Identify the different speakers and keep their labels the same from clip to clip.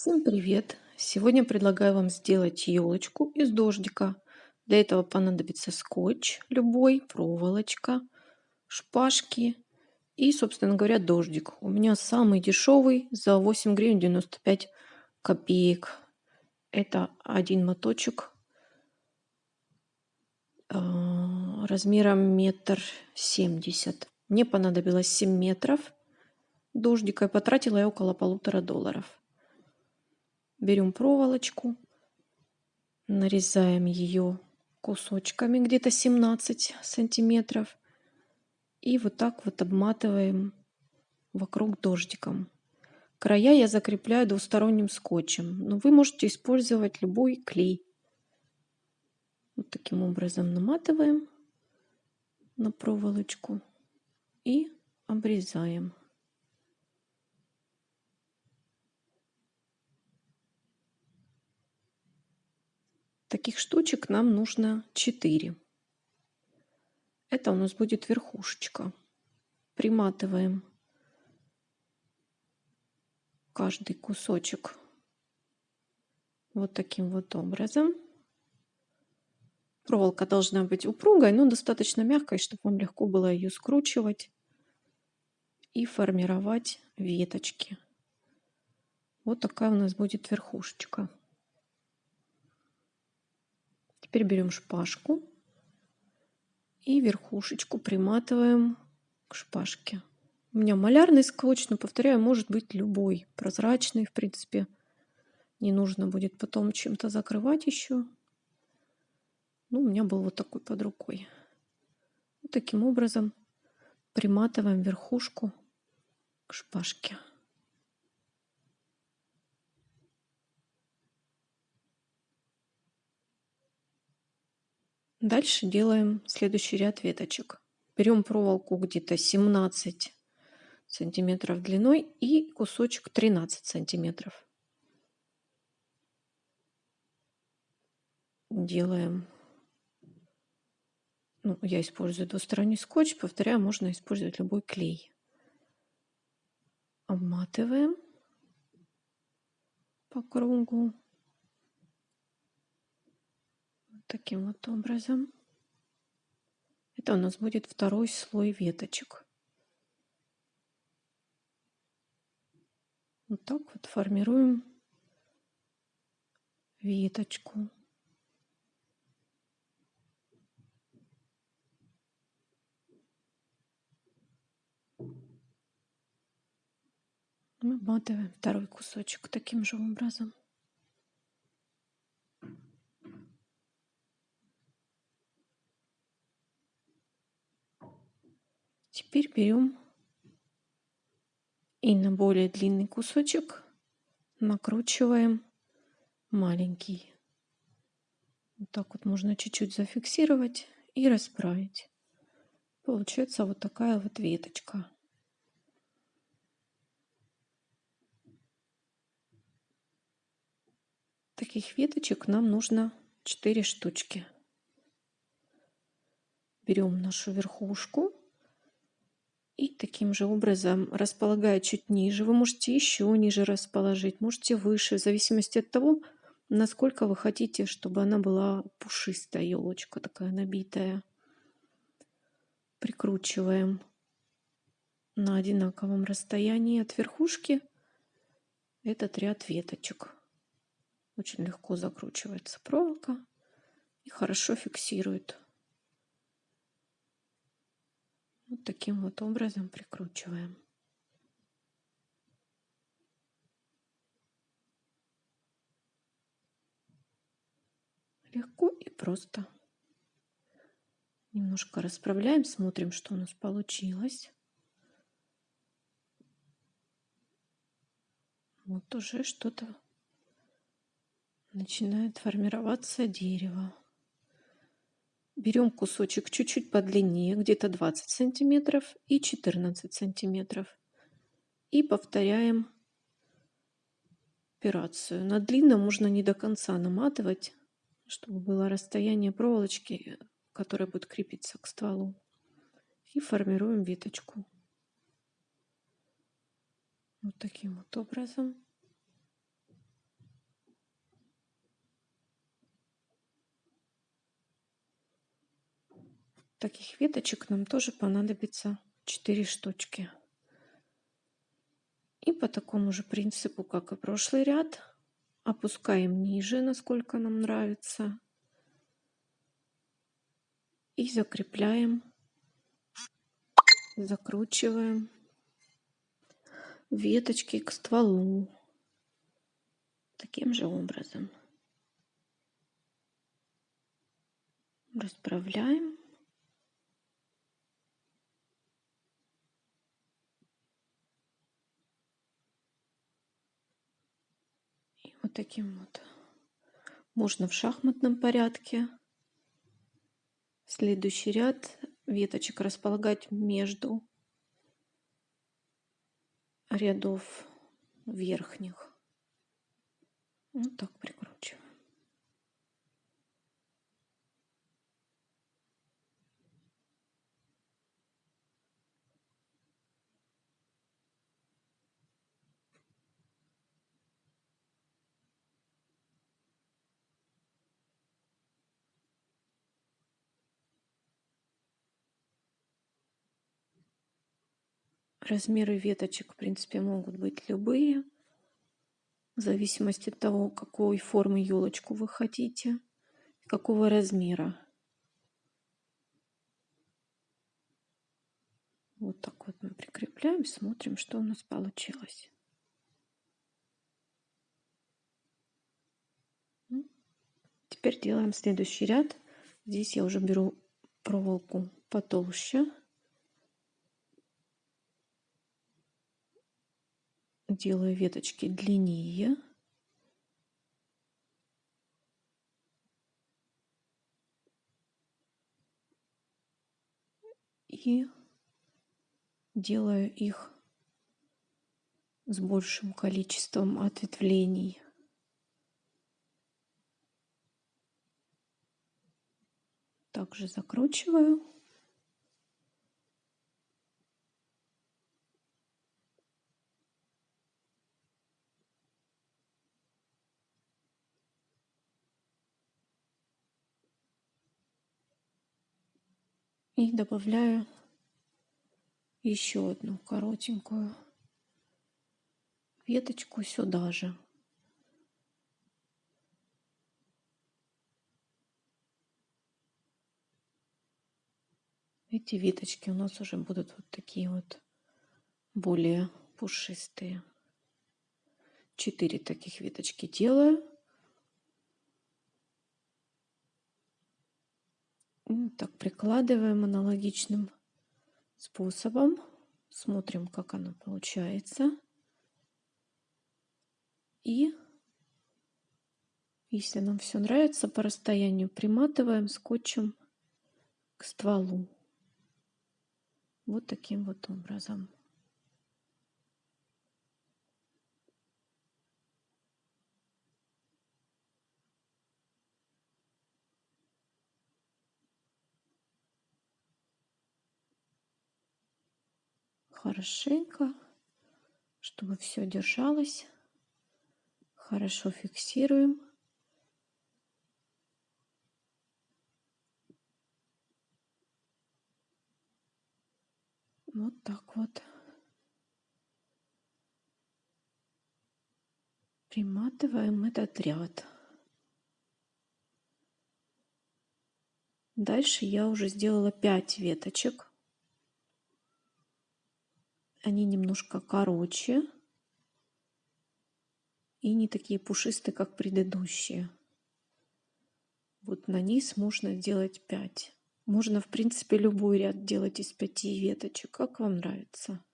Speaker 1: Всем привет! Сегодня предлагаю вам сделать елочку из дождика. Для этого понадобится скотч любой, проволочка, шпажки и, собственно говоря, дождик. У меня самый дешевый за 8 гривен 95 копеек. Это один моточек а, размером метр семьдесят. Мне понадобилось 7 метров дождика и потратила я около полутора долларов. Берем проволочку, нарезаем ее кусочками где-то 17 сантиметров и вот так вот обматываем вокруг дождиком. Края я закрепляю двусторонним скотчем, но вы можете использовать любой клей. Вот таким образом наматываем на проволочку и обрезаем. Таких штучек нам нужно 4. Это у нас будет верхушечка. Приматываем каждый кусочек вот таким вот образом. Проволока должна быть упругой, но достаточно мягкой, чтобы вам легко было ее скручивать и формировать веточки. Вот такая у нас будет верхушечка. Теперь берем шпажку и верхушечку приматываем к шпажке. У меня малярный скотч, но, повторяю, может быть любой. Прозрачный, в принципе. Не нужно будет потом чем-то закрывать еще. Ну, у меня был вот такой под рукой. Вот таким образом приматываем верхушку к шпажке. Дальше делаем следующий ряд веточек. Берем проволоку где-то 17 сантиметров длиной и кусочек 13 сантиметров. Делаем, ну, я использую двусторонний скотч, повторяю, можно использовать любой клей. Обматываем по кругу таким вот образом. Это у нас будет второй слой веточек. Вот так вот формируем веточку. Мы обматываем второй кусочек таким же образом. Теперь берем и на более длинный кусочек накручиваем маленький. Вот так вот можно чуть-чуть зафиксировать и расправить. Получается вот такая вот веточка. Таких веточек нам нужно 4 штучки. Берем нашу верхушку и таким же образом, располагая чуть ниже, вы можете еще ниже расположить, можете выше, в зависимости от того, насколько вы хотите, чтобы она была пушистая, елочка такая набитая. Прикручиваем на одинаковом расстоянии от верхушки этот ряд веточек. Очень легко закручивается проволока и хорошо фиксирует Вот таким вот образом прикручиваем. Легко и просто. Немножко расправляем, смотрим, что у нас получилось. Вот уже что-то начинает формироваться дерево. Берем кусочек чуть-чуть подлиннее, где-то 20 сантиметров и 14 сантиметров. И повторяем операцию. На длинном можно не до конца наматывать, чтобы было расстояние проволочки, которая будет крепиться к стволу. И формируем веточку. Вот таким вот образом. Таких веточек нам тоже понадобится 4 штучки. И по такому же принципу, как и прошлый ряд, опускаем ниже, насколько нам нравится. И закрепляем, закручиваем веточки к стволу. Таким же образом. Расправляем. И вот таким вот. Можно в шахматном порядке. Следующий ряд веточек располагать между рядов верхних. Вот так прикручиваем. Размеры веточек, в принципе, могут быть любые, в зависимости от того, какой формы елочку вы хотите, какого размера. Вот так вот мы прикрепляем, смотрим, что у нас получилось. Теперь делаем следующий ряд. Здесь я уже беру проволоку потолще. Делаю веточки длиннее. И делаю их с большим количеством ответвлений. Также закручиваю. И добавляю еще одну коротенькую веточку сюда же. Эти веточки у нас уже будут вот такие вот более пушистые. Четыре таких веточки делаю. Так, прикладываем аналогичным способом. Смотрим, как оно получается. И если нам все нравится, по расстоянию приматываем скотчем к стволу. Вот таким вот образом. Хорошенько, чтобы все держалось. Хорошо фиксируем. Вот так вот. Приматываем этот ряд. Дальше я уже сделала 5 веточек. Они немножко короче и не такие пушистые, как предыдущие. Вот на низ можно делать 5. Можно, в принципе, любой ряд делать из 5 веточек, как вам нравится.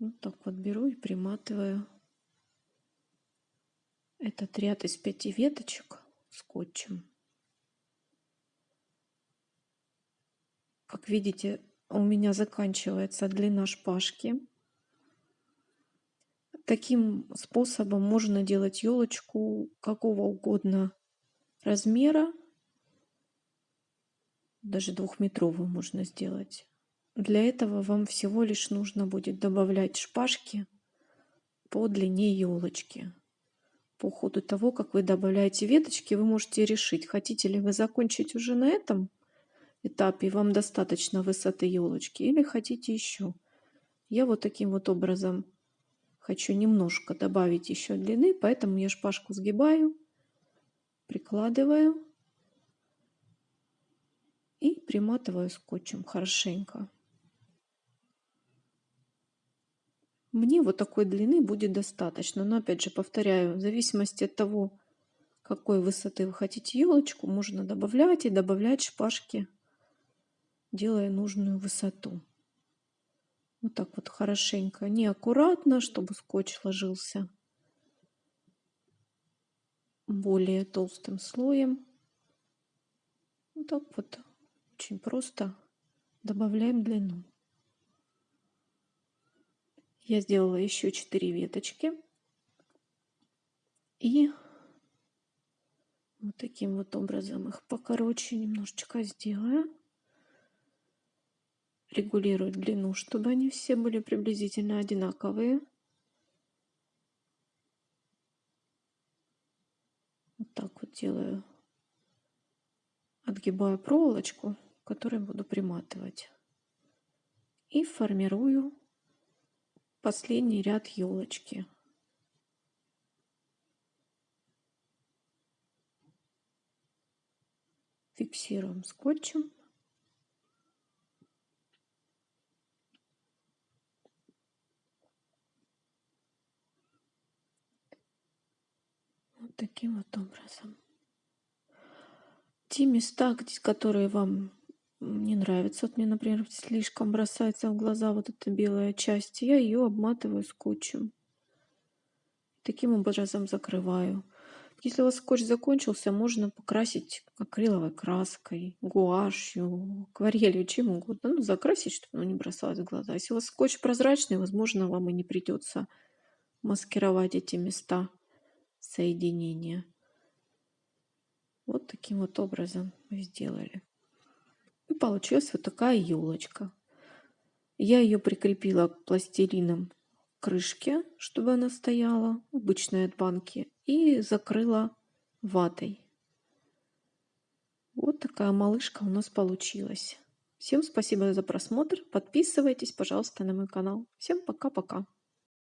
Speaker 1: Вот так вот беру и приматываю этот ряд из 5 веточек скотчем. Как видите, у меня заканчивается длина шпажки. Таким способом можно делать елочку какого угодно размера. Даже двухметровую можно сделать. Для этого вам всего лишь нужно будет добавлять шпажки по длине елочки. По ходу того, как вы добавляете веточки, вы можете решить, хотите ли вы закончить уже на этом этапе вам достаточно высоты елочки или хотите еще. Я вот таким вот образом хочу немножко добавить еще длины, поэтому я шпажку сгибаю, прикладываю и приматываю скотчем хорошенько. Мне вот такой длины будет достаточно. Но опять же повторяю, в зависимости от того, какой высоты вы хотите елочку, можно добавлять и добавлять шпажки, делая нужную высоту. Вот так вот хорошенько, неаккуратно, чтобы скотч ложился более толстым слоем. Вот так вот очень просто добавляем длину. Я сделала еще 4 веточки. И вот таким вот образом их покороче немножечко сделаю. Регулирую длину, чтобы они все были приблизительно одинаковые. Вот так вот делаю. Отгибаю проволочку, которой буду приматывать. И формирую последний ряд елочки. Фиксируем скотчем. Вот таким вот образом. Те места, которые вам не нравится. Вот мне, например, слишком бросается в глаза вот эта белая часть. Я ее обматываю скотчем. Таким образом закрываю. Если у вас скотч закончился, можно покрасить акриловой краской, гуашью, акварелью, чем угодно. Ну, закрасить, чтобы оно не бросалось в глаза. Если у вас скотч прозрачный, возможно, вам и не придется маскировать эти места соединения. Вот таким вот образом мы сделали. И получилась вот такая елочка. Я ее прикрепила пластилином крышке, чтобы она стояла, обычной от банки, и закрыла ватой. Вот такая малышка у нас получилась. Всем спасибо за просмотр. Подписывайтесь, пожалуйста, на мой канал. Всем пока-пока.